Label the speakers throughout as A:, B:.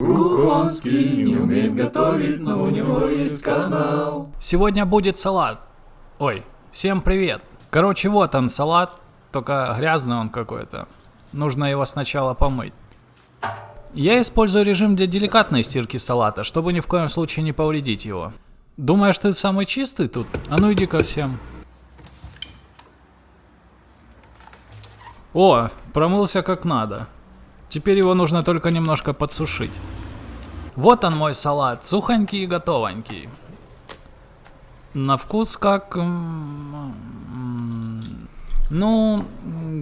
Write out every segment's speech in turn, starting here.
A: Кухонский не умеет готовить, но у него есть канал.
B: Сегодня будет салат. Ой, всем привет. Короче, вот он салат, только грязный он какой-то. Нужно его сначала помыть. Я использую режим для деликатной стирки салата, чтобы ни в коем случае не повредить его. Думаешь, ты самый чистый тут? А ну иди ко всем. О, промылся как надо. Теперь его нужно только немножко подсушить. Вот он мой салат, сухонький и готовенький. На вкус как... Ну,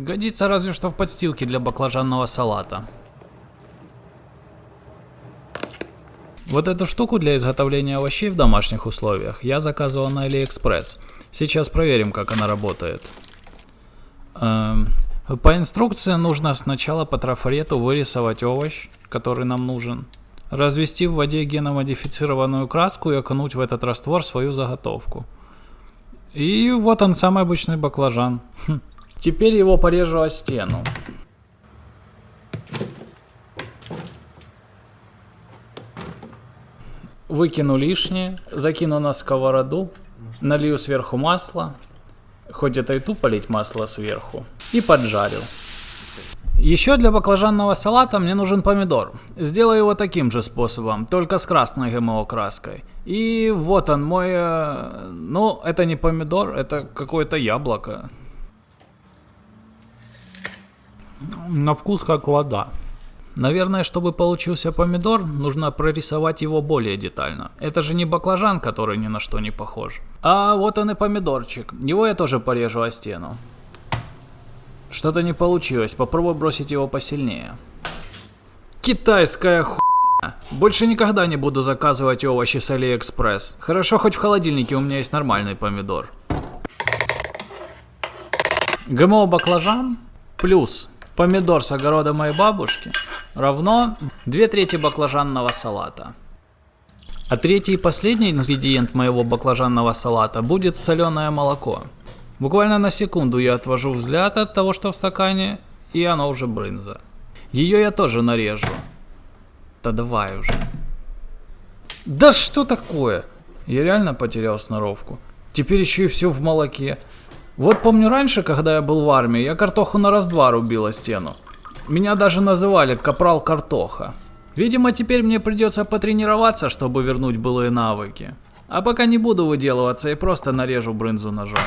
B: годится разве что в подстилке для баклажанного салата. Вот эту штуку для изготовления овощей в домашних условиях я заказывал на AliExpress. Сейчас проверим, как она работает. Эм, по инструкции нужно сначала по трафарету вырисовать овощ, который нам нужен, развести в воде геномодифицированную краску и окунуть в этот раствор свою заготовку. И вот он, самый обычный баклажан. Хм. Теперь его порежу о стену. Выкину лишнее, закину на сковороду, налью сверху масло, хоть это и тупо лить масло сверху, и поджарил. Еще для баклажанного салата мне нужен помидор. Сделаю его таким же способом, только с красной ГМО краской. И вот он мой... Э, ну, это не помидор, это какое-то яблоко. На вкус как вода. Наверное, чтобы получился помидор, нужно прорисовать его более детально. Это же не баклажан, который ни на что не похож. А вот он и помидорчик. Его я тоже порежу о стену. Что-то не получилось, попробуй бросить его посильнее. Китайская хуйня. Больше никогда не буду заказывать овощи с Алиэкспресс. Хорошо, хоть в холодильнике у меня есть нормальный помидор. ГМО баклажан плюс помидор с огорода моей бабушки равно 2 трети баклажанного салата. А третий и последний ингредиент моего баклажанного салата будет соленое молоко. Буквально на секунду я отвожу взгляд от того, что в стакане, и оно уже брынза. Ее я тоже нарежу. Да давай уже. Да что такое? Я реально потерял сноровку. Теперь еще и все в молоке. Вот помню раньше, когда я был в армии, я картоху на раз-два рубила стену. Меня даже называли Капрал Картоха. Видимо, теперь мне придется потренироваться, чтобы вернуть былые навыки. А пока не буду выделываться и просто нарежу брынзу ножом.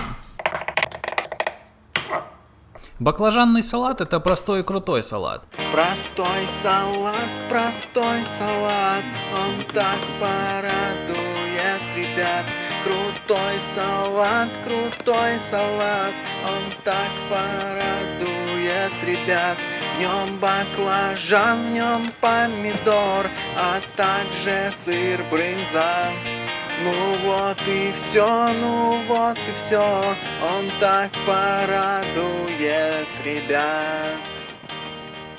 B: Баклажанный салат это простой и крутой салат.
C: Простой салат, простой салат, он так порадует ребят. Крутой салат, крутой салат, он так порадует ребят. В нем баклажан, в нем помидор, а также сыр брынза. Ну вот и все, ну вот и все, он так порадует ребят.